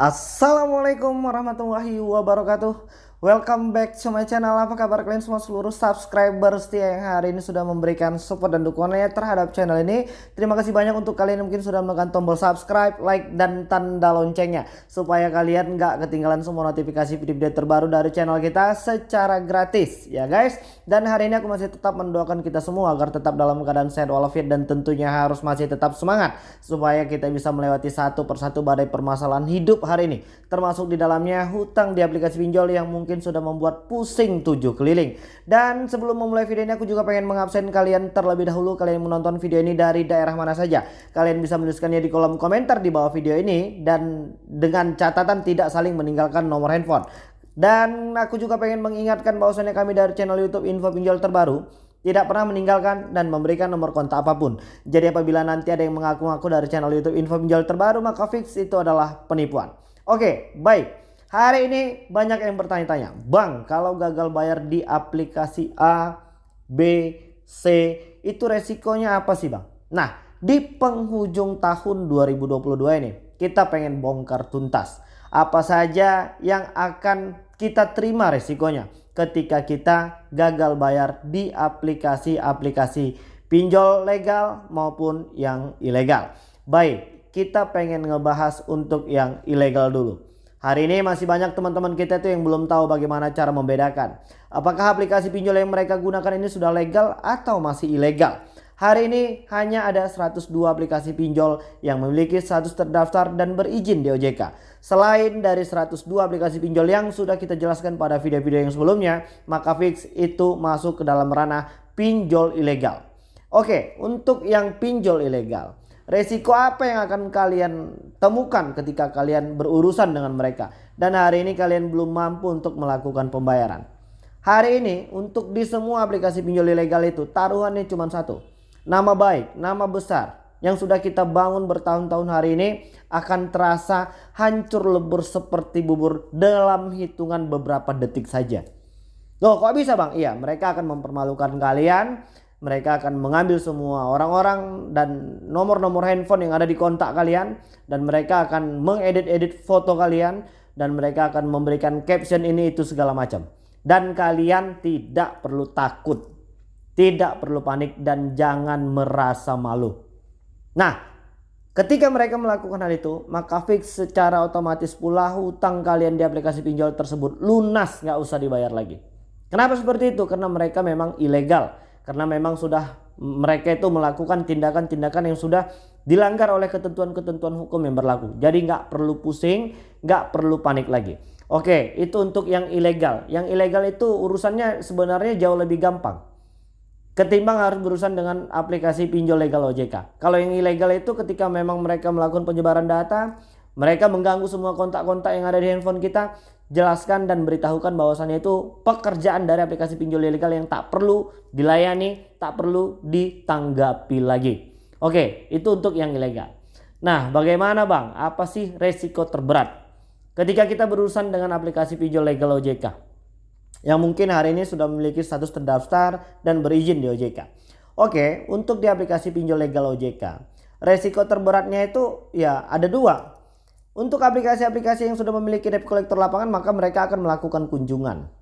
Assalamualaikum warahmatullahi wabarakatuh Welcome back to my channel. Apa kabar kalian semua seluruh subscriber setia yang hari ini sudah memberikan support dan dukungannya terhadap channel ini? Terima kasih banyak untuk kalian yang mungkin sudah menekan tombol subscribe, like, dan tanda loncengnya Supaya kalian nggak ketinggalan semua notifikasi video-video terbaru dari channel kita secara gratis ya guys. Dan hari ini aku masih tetap mendoakan kita semua agar tetap dalam keadaan sehat walafiat dan tentunya harus masih tetap semangat Supaya kita bisa melewati satu persatu badai permasalahan hidup hari ini. Termasuk di dalamnya hutang di aplikasi pinjol yang mungkin mungkin sudah membuat pusing tujuh keliling. Dan sebelum memulai video ini aku juga pengen mengabsen kalian terlebih dahulu kalian menonton video ini dari daerah mana saja. Kalian bisa menuliskannya di kolom komentar di bawah video ini dan dengan catatan tidak saling meninggalkan nomor handphone. Dan aku juga pengen mengingatkan bahwasannya kami dari channel YouTube Info Pinjol Terbaru tidak pernah meninggalkan dan memberikan nomor kontak apa pun. Jadi apabila nanti ada yang mengaku-ngaku dari channel YouTube Info Pinjol Terbaru maka fix itu adalah penipuan. Oke, baik. Hari ini banyak yang bertanya-tanya, Bang kalau gagal bayar di aplikasi A, B, C itu resikonya apa sih Bang? Nah di penghujung tahun 2022 ini kita pengen bongkar tuntas. Apa saja yang akan kita terima resikonya ketika kita gagal bayar di aplikasi-aplikasi pinjol legal maupun yang ilegal. Baik kita pengen ngebahas untuk yang ilegal dulu. Hari ini masih banyak teman-teman kita itu yang belum tahu bagaimana cara membedakan. Apakah aplikasi pinjol yang mereka gunakan ini sudah legal atau masih ilegal. Hari ini hanya ada 102 aplikasi pinjol yang memiliki status terdaftar dan berizin di OJK. Selain dari 102 aplikasi pinjol yang sudah kita jelaskan pada video-video yang sebelumnya, maka fix itu masuk ke dalam ranah pinjol ilegal. Oke, untuk yang pinjol ilegal. Resiko apa yang akan kalian temukan ketika kalian berurusan dengan mereka. Dan hari ini kalian belum mampu untuk melakukan pembayaran. Hari ini untuk di semua aplikasi pinjol ilegal itu taruhannya cuma satu. Nama baik, nama besar yang sudah kita bangun bertahun-tahun hari ini akan terasa hancur lebur seperti bubur dalam hitungan beberapa detik saja. Loh kok bisa bang? Iya mereka akan mempermalukan kalian mereka akan mengambil semua orang-orang dan nomor-nomor handphone yang ada di kontak kalian dan mereka akan mengedit-edit foto kalian dan mereka akan memberikan caption ini itu segala macam. Dan kalian tidak perlu takut tidak perlu panik dan jangan merasa malu. Nah ketika mereka melakukan hal itu maka fix secara otomatis pula hutang kalian di aplikasi pinjol tersebut lunas nggak usah dibayar lagi. Kenapa seperti itu? Karena mereka memang ilegal karena memang sudah mereka itu melakukan tindakan-tindakan yang sudah dilanggar oleh ketentuan-ketentuan hukum yang berlaku. Jadi nggak perlu pusing, nggak perlu panik lagi. Oke, itu untuk yang ilegal. Yang ilegal itu urusannya sebenarnya jauh lebih gampang. Ketimbang harus berurusan dengan aplikasi pinjol legal OJK. Kalau yang ilegal itu ketika memang mereka melakukan penyebaran data, mereka mengganggu semua kontak-kontak yang ada di handphone kita, jelaskan dan beritahukan bahwasannya itu pekerjaan dari aplikasi pinjol ilegal yang tak perlu dilayani, tak perlu ditanggapi lagi. Oke, itu untuk yang ilegal. Nah, bagaimana Bang? Apa sih resiko terberat ketika kita berurusan dengan aplikasi pinjol legal OJK? Yang mungkin hari ini sudah memiliki status terdaftar dan berizin di OJK. Oke, untuk di aplikasi pinjol legal OJK, resiko terberatnya itu ya ada dua. Untuk aplikasi-aplikasi yang sudah memiliki debt collector lapangan maka mereka akan melakukan kunjungan.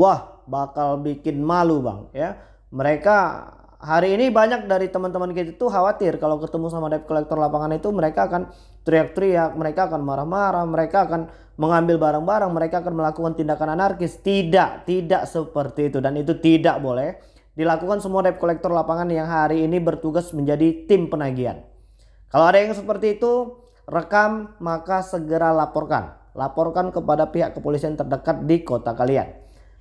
Wah bakal bikin malu bang ya. Mereka hari ini banyak dari teman-teman kita itu khawatir kalau ketemu sama debt collector lapangan itu mereka akan teriak-teriak, mereka akan marah-marah, mereka akan mengambil barang-barang, mereka akan melakukan tindakan anarkis. Tidak, tidak seperti itu dan itu tidak boleh dilakukan semua debt collector lapangan yang hari ini bertugas menjadi tim penagihan. Kalau ada yang seperti itu rekam maka segera laporkan. Laporkan kepada pihak kepolisian terdekat di kota kalian.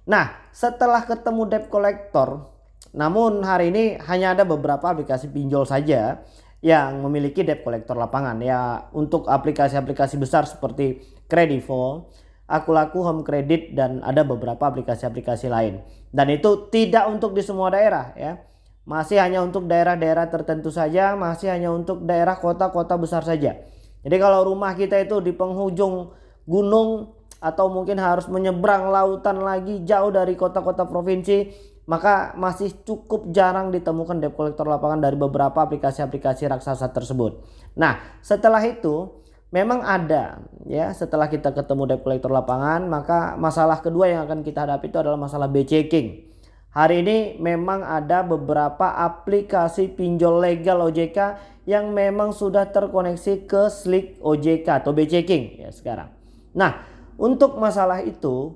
Nah setelah ketemu debt collector namun hari ini hanya ada beberapa aplikasi pinjol saja yang memiliki debt collector lapangan ya untuk aplikasi-aplikasi besar seperti Kredivo, Akulaku Home Credit dan ada beberapa aplikasi-aplikasi lain. Dan itu tidak untuk di semua daerah ya. Masih hanya untuk daerah-daerah tertentu saja, masih hanya untuk daerah kota-kota besar saja. Jadi kalau rumah kita itu di penghujung gunung atau mungkin harus menyeberang lautan lagi jauh dari kota-kota provinsi maka masih cukup jarang ditemukan debt collector lapangan dari beberapa aplikasi-aplikasi raksasa tersebut. Nah setelah itu memang ada ya setelah kita ketemu debt collector lapangan maka masalah kedua yang akan kita hadapi itu adalah masalah B checking. Hari ini memang ada beberapa aplikasi pinjol legal OJK yang memang sudah terkoneksi ke Slick OJK atau B checking ya sekarang. Nah, untuk masalah itu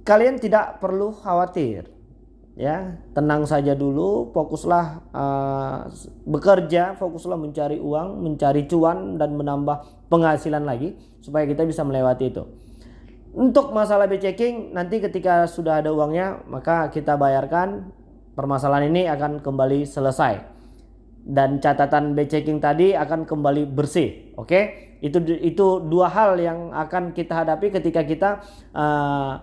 kalian tidak perlu khawatir ya. Tenang saja dulu fokuslah uh, bekerja fokuslah mencari uang mencari cuan dan menambah penghasilan lagi supaya kita bisa melewati itu. Untuk masalah B checking nanti ketika sudah ada uangnya maka kita bayarkan. Permasalahan ini akan kembali selesai dan catatan B checking tadi akan kembali bersih oke okay? itu itu dua hal yang akan kita hadapi ketika kita uh,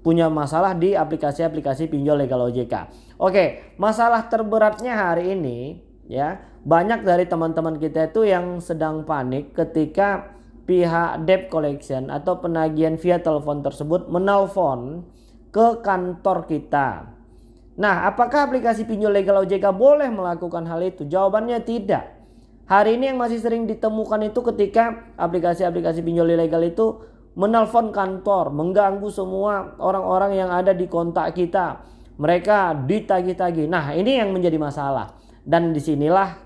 punya masalah di aplikasi-aplikasi pinjol legal OJK. Oke, masalah terberatnya hari ini ya, banyak dari teman-teman kita itu yang sedang panik ketika pihak debt collection atau penagihan via telepon tersebut menelpon ke kantor kita. Nah, apakah aplikasi pinjol legal OJK boleh melakukan hal itu? Jawabannya tidak. Hari ini yang masih sering ditemukan itu ketika aplikasi-aplikasi pinjol ilegal itu menelpon kantor, mengganggu semua orang-orang yang ada di kontak kita. Mereka ditagi-tagi. Nah, ini yang menjadi masalah. Dan di sinilah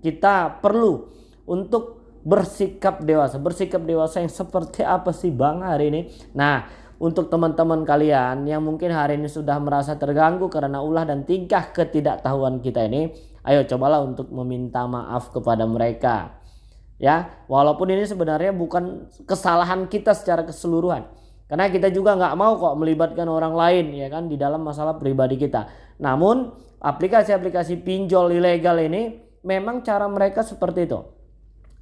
kita perlu untuk bersikap dewasa. Bersikap dewasa yang seperti apa sih Bang hari ini? Nah, untuk teman-teman kalian yang mungkin hari ini sudah merasa terganggu karena ulah dan tingkah ketidaktahuan kita ini, ayo cobalah untuk meminta maaf kepada mereka. Ya walaupun ini sebenarnya bukan kesalahan kita secara keseluruhan. Karena kita juga nggak mau kok melibatkan orang lain ya kan di dalam masalah pribadi kita. Namun aplikasi-aplikasi pinjol ilegal ini memang cara mereka seperti itu.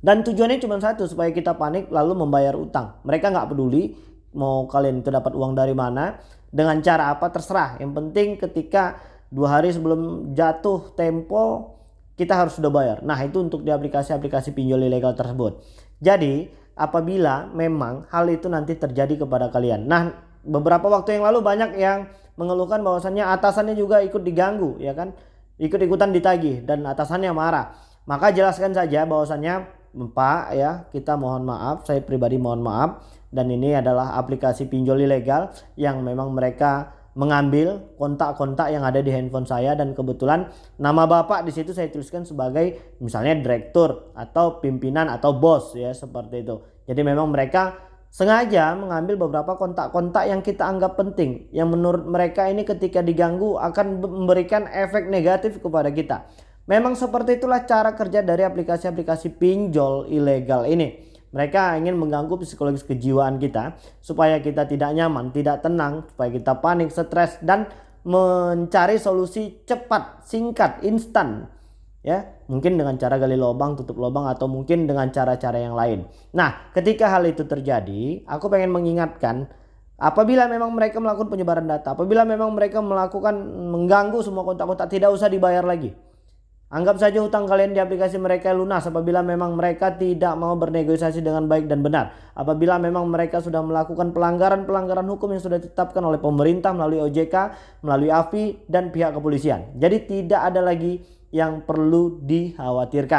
Dan tujuannya cuma satu supaya kita panik lalu membayar utang. Mereka nggak peduli mau kalian itu dapat uang dari mana dengan cara apa terserah yang penting ketika dua hari sebelum jatuh tempo kita harus sudah bayar. Nah itu untuk di aplikasi-aplikasi pinjol ilegal tersebut. Jadi apabila memang hal itu nanti terjadi kepada kalian. Nah beberapa waktu yang lalu banyak yang mengeluhkan bahwasannya atasannya juga ikut diganggu ya kan. Ikut-ikutan ditagih dan atasannya marah. Maka jelaskan saja bahwasannya Pak ya kita mohon maaf saya pribadi mohon maaf dan ini adalah aplikasi pinjol ilegal yang memang mereka mengambil kontak-kontak yang ada di handphone saya dan kebetulan nama bapak di situ saya tuliskan sebagai misalnya direktur atau pimpinan atau bos ya seperti itu. Jadi memang mereka sengaja mengambil beberapa kontak-kontak yang kita anggap penting yang menurut mereka ini ketika diganggu akan memberikan efek negatif kepada kita. Memang seperti itulah cara kerja dari aplikasi-aplikasi pinjol ilegal ini. Mereka ingin mengganggu psikologis kejiwaan kita supaya kita tidak nyaman, tidak tenang, supaya kita panik, stres dan mencari solusi cepat, singkat, instan. Ya, mungkin dengan cara gali lubang, tutup lubang atau mungkin dengan cara-cara yang lain. Nah, ketika hal itu terjadi, aku pengen mengingatkan apabila memang mereka melakukan penyebaran data, apabila memang mereka melakukan mengganggu semua kontak-kontak tidak usah dibayar lagi. Anggap saja hutang kalian di aplikasi mereka lunas apabila memang mereka tidak mau bernegosiasi dengan baik dan benar. Apabila memang mereka sudah melakukan pelanggaran-pelanggaran hukum yang sudah ditetapkan oleh pemerintah melalui OJK, melalui AFI dan pihak kepolisian. Jadi tidak ada lagi yang perlu dikhawatirkan.